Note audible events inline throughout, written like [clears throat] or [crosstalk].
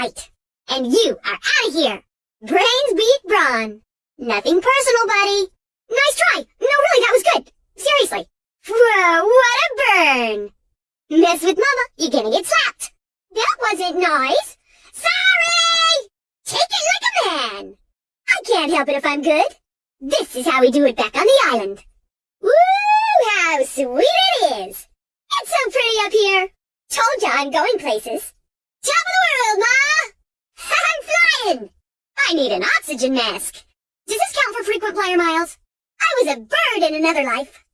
right. And you are out of here. Brains beat brawn. Nothing personal, buddy. Nice try. No, really, that was good. Seriously. Whoa, what a burn. Mess with mama, you're gonna get slapped. That wasn't nice. Sorry! Take it like a man. I can't help it if I'm good. This is how we do it back on the island. Woo, how sweet it is. It's so pretty up here. Told ya I'm going places. Top of the world, Ma! I'm flying! I need an oxygen mask. Does this count for frequent flyer miles? I was a bird in another life.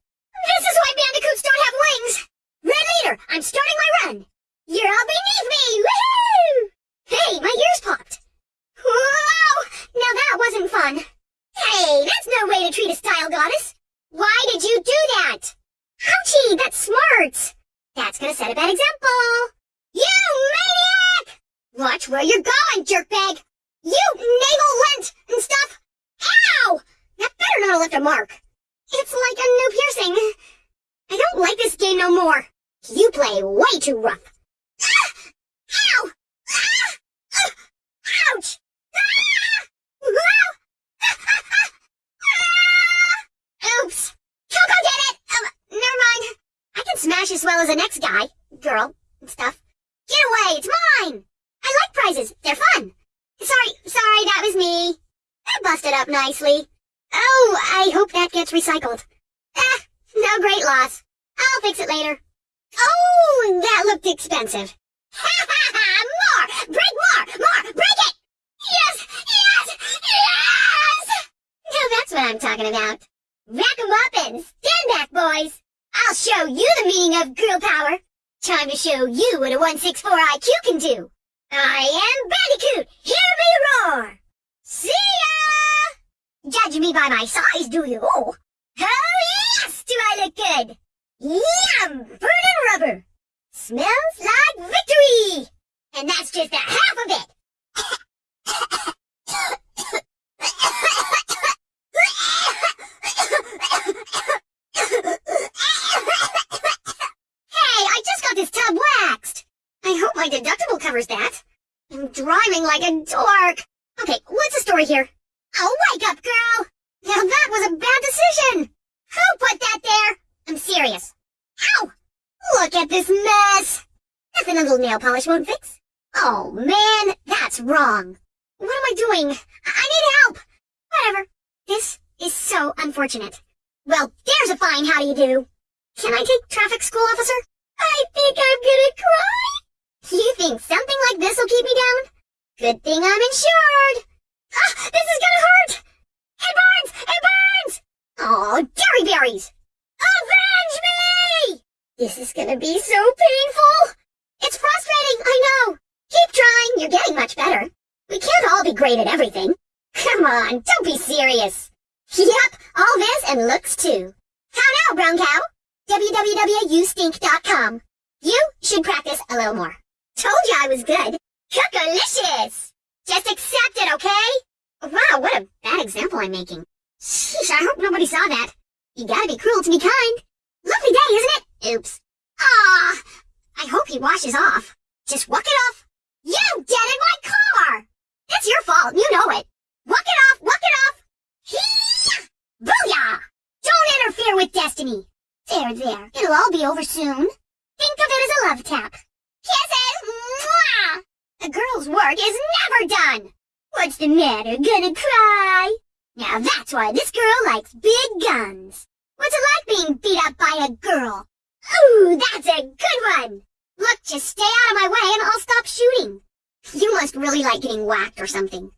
This is why bandicoots don't have wings. Red leader, I'm starting my run. You're all beneath me. Woohoo! Hey, my ears popped. Whoa! Now that wasn't fun. Hey, that's no way to treat a style goddess. Why did you do that? Ouchie, that's smart. That's gonna set a bad example. You maniac! Watch where you're going, jerkbag. You navel lint and stuff. Ow! That better not have left a mark. It's like a new piercing. I don't like this game no more. You play way too rough. Ah! Ow! Ah! Ah! Ouch! Ah! [laughs] Oops. Coco did it! Um, never mind. I can smash as well as the next guy, girl, and stuff. Get away, it's mine! I like prizes, they're fun. Sorry, sorry, that was me. I busted up nicely. Oh, I hope that gets recycled. Ah, no great loss. I'll fix it later. Oh, that looked expensive. [laughs] Ha ha ha! More! Break more! More! Break it! Yes! Yes! Yes! Now that's what I'm talking about. Rack 'em up and stand back, boys. I'll show you the meaning of girl power. Time to show you what a 164 IQ can do. I am Bandicoot. Hear me roar. See ya! Judge me by my size, do you? Oh, yes! Do I look good? Yum! Burning rubber! Smells like victory! And that's just a half of it! [laughs] hey, I just got this tub waxed! I hope my deductible covers that. I'm driving like a dork. Okay, what's the story here? Oh, wake up, girl! Now that was a bad decision! Who put that there? I'm serious. How? Look at this mess! Nothing a little nail polish won't fix. Oh, man, that's wrong. What am I doing? I, I need help! Whatever. This is so unfortunate. Well, there's a fine how do you do. Can I take traffic school, officer? I think I'm gonna cry. You think something like this will keep me down? Good thing I'm insured. Ah, this is gonna hurt! It burns! It burns! Oh, dairy berries! Avenge me! This is gonna be so painful! It's frustrating, I know. Keep trying, you're getting much better. We can't all be great at everything. Come on, don't be serious. Yep, all this and looks too. How now, brown cow? www.youstink.com. You should practice a little more. Told you I was good. Cookalicious! Just accept it, okay? Wow, what a bad example I'm making. Sheesh, I hope nobody saw that. You gotta be cruel to be kind. Lovely day, isn't it? Oops. Ah, I hope he washes off. Just walk it off. You dented my car! It's your fault, you know it. Walk it off, walk it off. Hee! Booyah! Don't interfere with destiny. There, there. It'll all be over soon. Think of it as a love tap. Kisses! Mwah! Work is never done. What's the matter? Gonna cry? Now that's why this girl likes big guns. What's it like being beat up by a girl? Ooh, that's a good one! Look, just stay out of my way and I'll stop shooting. You must really like getting whacked or something.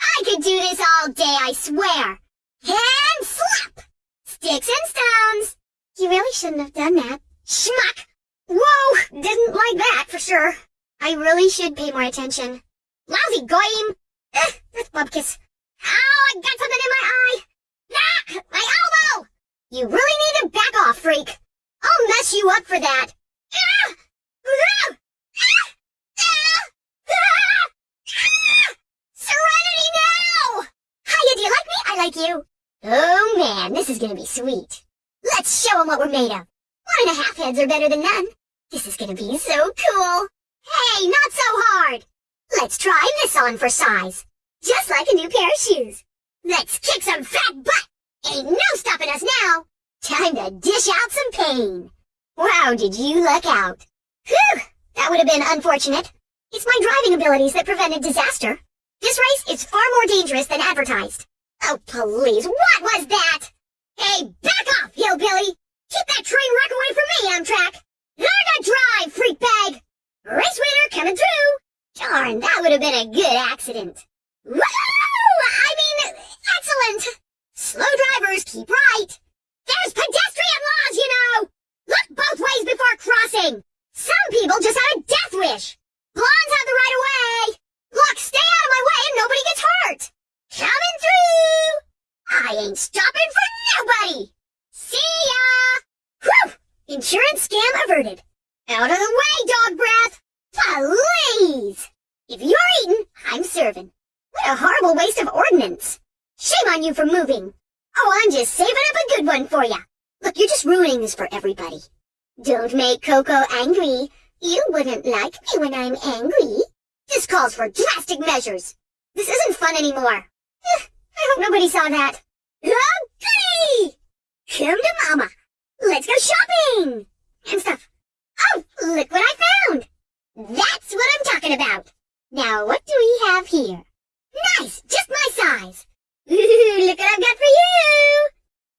I could do this all day, I swear. And slap! Sticks and stones. You really shouldn't have done that. Schmuck! Whoa! Didn't like that, for sure. I really should pay more attention. Lousy goyim! Eh, that's bubkiss. Ow, I got something in my eye! Ah, my elbow! You really need to back off, freak. I'll mess you up for that. Ah! Ah! Serenity now! Hiya, do you like me? I like you. Oh man, this is gonna be sweet. Let's show 'em what we're made of. One and a half heads are better than none. This is gonna be so cool. Hey, not so hard. Let's try this on for size. Just like a new pair of shoes. Let's kick some fat butt. Ain't no stopping us now. Time to dish out some pain. Wow, did you luck out. Whew, that would have been unfortunate. It's my driving abilities that prevented disaster. This race is far more dangerous than advertised. Oh, please, what was that? Hey, back off, hillbilly! Keep that train wreck away from me, Amtrak! Learn to drive, freak bag! Race winner coming through! Darn, that would have been a good accident. Woo! I mean, excellent! Slow drivers keep right. There's pedestrian laws, you know! Look both ways before crossing! Some people just have a death wish! Blondes have the right of way! Look, stay out of my way and nobody gets hurt! Coming through! I ain't stopping for nobody! See ya! Whew! Insurance scam averted. Out of the way, dog breath! Please! If you're eating, I'm. What a horrible waste of ordnance. Shame on you for moving. Oh, I'm just saving up a good one for ya. Look, you're just ruining this for everybody. Don't make Coco angry. You wouldn't like me when I'm angry. This calls for drastic measures. This isn't fun anymore. Eh, I hope nobody saw that. Oh! Come to mama. Let's go shopping! And stuff. Oh, look what I found! That's what I'm talking about. Now, what do have here? Nice! Just my size! Ooh, [laughs] look what I've got for you!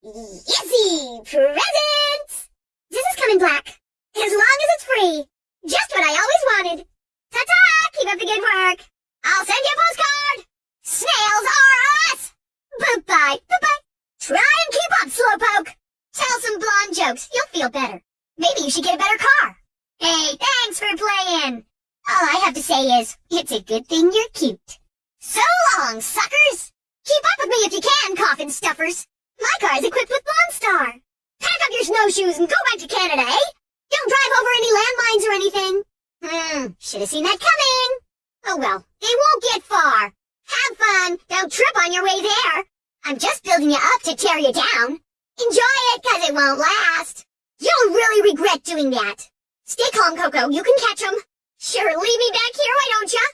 Yizzy! Presents! This is coming black. As long as it's free. Just what I always wanted. Ta-ta! Keep up the good work. I'll send you a postcard. Snails are us! Bye-bye. Bye-bye. Try and keep up, Slowpoke. Tell some blonde jokes. You'll feel better. Maybe you should get a better car. Hey, thanks for playing. All I have to say is, it's a good thing you're cute. So long, suckers! Keep up with me if you can, coffin stuffers. My car is equipped with Star. Pack up your snowshoes and go back to Canada, eh? Don't drive over any landmines or anything. Hmm, should have seen that coming. Oh well, they won't get far. Have fun. Don't trip on your way there. I'm just building you up to tear you down. Enjoy it, cause it won't last. You'll really regret doing that. Stay calm, Coco. You can catch 'em. Sure, leave me back here, why don't ya?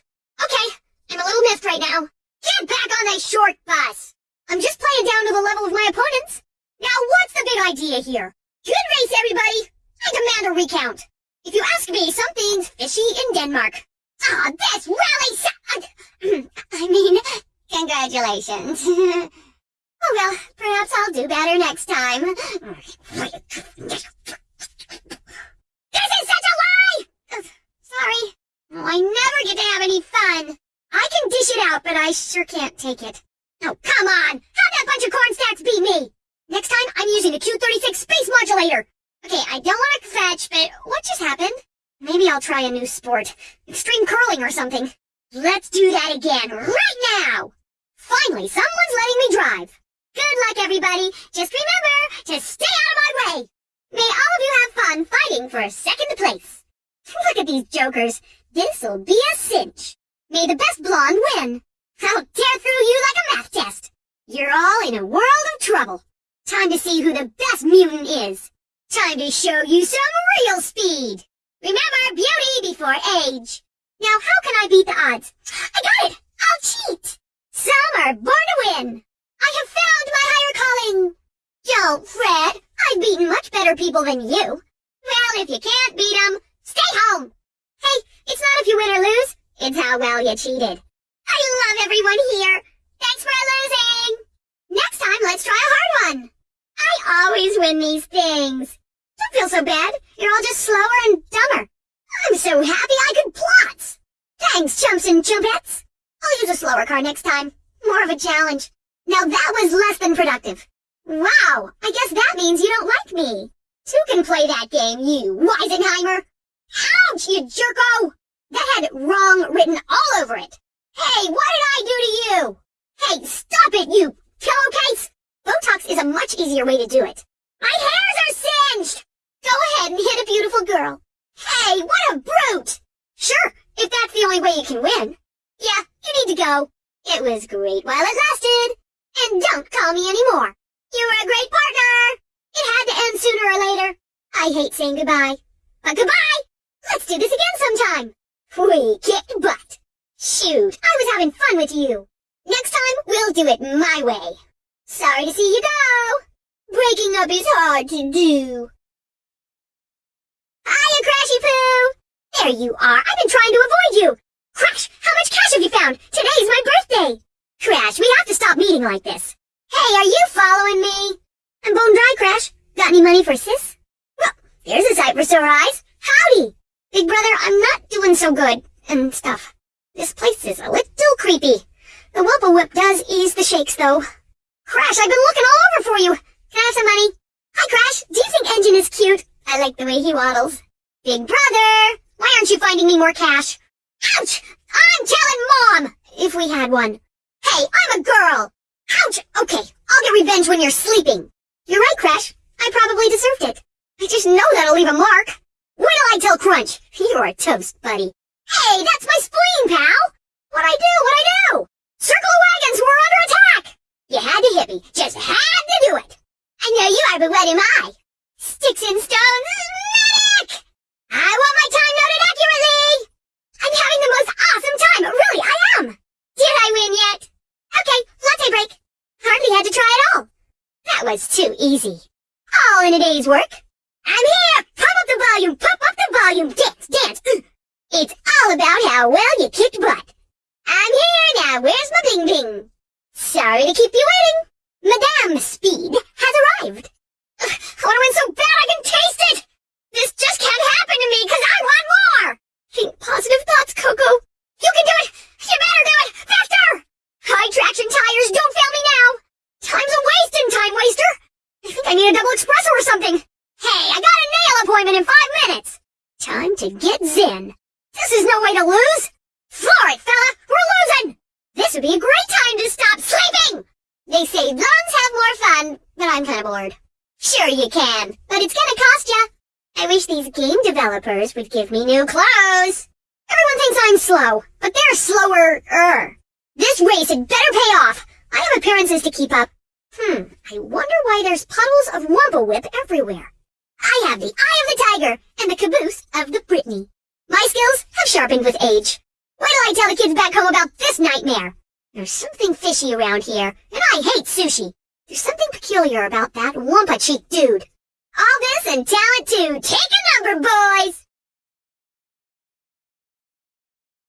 Okay, I'm a little miffed right now. Get back on that short bus. I'm just playing down to the level of my opponents. Now what's the big idea here? Good race, everybody. I demand a recount. If you ask me, something's fishy in Denmark. Ah, oh, this really [clears throat] I mean, congratulations. [laughs] oh well, perhaps I'll do better next time. [laughs] This is such a lie! Uh, sorry. I never get to have any fun. I can dish out, but I sure can't take it. Oh, come on! How'd that bunch of corn stacks beat me? Next time, I'm using the Q-36 space modulator. Okay, I don't want to fetch, but what just happened? Maybe I'll try a new sport. Extreme curling or something. Let's do that again, right now! Finally, someone's letting me drive. Good luck, everybody. Just remember to stay out of my way. May all of you have fun fighting for second place. [laughs] Look at these jokers. This'll be a cinch. May the best blonde win. I'll tear through you like a math test. You're all in a world of trouble. Time to see who the best mutant is. Time to show you some real speed. Remember, beauty before age. Now, how can I beat the odds? I got it! I'll cheat! Some are born to win. I have found my higher calling. Yo, Fred. I've beaten much better people than you. Well, if you can't beat 'em, stay home. Hey, it's not if you win or lose. It's how well you cheated. I love everyone here. Thanks for losing. Next time, let's try a hard one. I always win these things. Don't feel so bad. You're all just slower and dumber. I'm so happy I could plot. Thanks, chumps and chumpettes. I'll use a slower car next time. More of a challenge. Now that was less than productive. Wow, I guess that means you don't like me. Two can play that game, you Weisenheimer. Ouch, you jerko! That had wrong written all over it. Hey, what did I do to you? Hey, stop it, you pillowcase! Botox is a much easier way to do it. My hairs are singed! Go ahead and hit a beautiful girl. Hey, what a brute! Sure, if that's the only way you can win. Yeah, you need to go. It was great while it lasted. And don't call me anymore. You were a great partner. It had to end sooner or later. I hate saying goodbye. But goodbye! Let's do this again sometime. We kicked butt. Shoot, I was having fun with you. Next time, we'll do it my way. Sorry to see you go. Breaking up is hard to do. Hiya, Crashy Poo! There you are. I've been trying to avoid you. Crash, how much cash have you found? Today is my birthday. Crash, we have to stop meeting like this. Hey, are you following me? I'm bone dry, Crash. Got any money for sis? Well, there's a sight for sore eyes. Howdy! Big brother, I'm not doing so good, and stuff. This place is a little creepy. The Wumpa Whip does ease the shakes, though. Crash, I've been looking all over for you. Can I have some money? Hi, Crash. Do you think Engine is cute? I like the way he waddles. Big brother, why aren't you finding me more cash? Ouch! I'm telling Mom! If we had one. Hey, I'm a girl! Ouch! Okay, I'll get revenge when you're sleeping. You're right, Crash. I probably deserved it. I just know that'll leave a mark. Wait till I tell Crunch. You're a toast, buddy. Hey, that's my spleen, pal! What I do, what I do? Circle of wagons, we're under attack! You had to hit me, just had to do it. I know you are, but what am I? Sticks and stones, medic! I want my time noted accurately! I'm having the most awesome time, really, I am! Did I win yet? Okay, latte break. Hardly had to try at all. That was too easy. All in a day's work. I'm here! Pump up the volume, pump up the volume, dance, dance! [clears throat] It's all about how well you kicked butt. I'm here now, where's my bing bing? Sorry to keep you waiting. Madame Speed has arrived. Ugh, I want to win so bad I can taste it! This just can't happen to me because I want more! Think positive thoughts, Coco. You can do it! You better do it! Faster! High traction tires, don't fail me now! Time's a wasting time waster! I think I need a double espresso or something. Hey, I got a nail appointment in five minutes! Time to get zen. This is no way to lose! Floor it, fella! We're losing! This would be a great time to stop sleeping! They say lungs have more fun, but I'm kinda bored. Sure you can, but it's gonna cost ya. I wish these game developers would give me new clothes. Everyone thinks I'm slow, but they're slower-er. This race had better pay off. I have appearances to keep up. Hmm, I wonder why there's puddles of Wumpa Whip everywhere. I have the eye of the tiger and the caboose of the Britney. My skills have sharpened with age. Wait till I tell the kids back home about this nightmare. There's something fishy around here, and I hate sushi. There's something peculiar about that Wumpa Cheek dude. All this and talent too. Take a number, boys!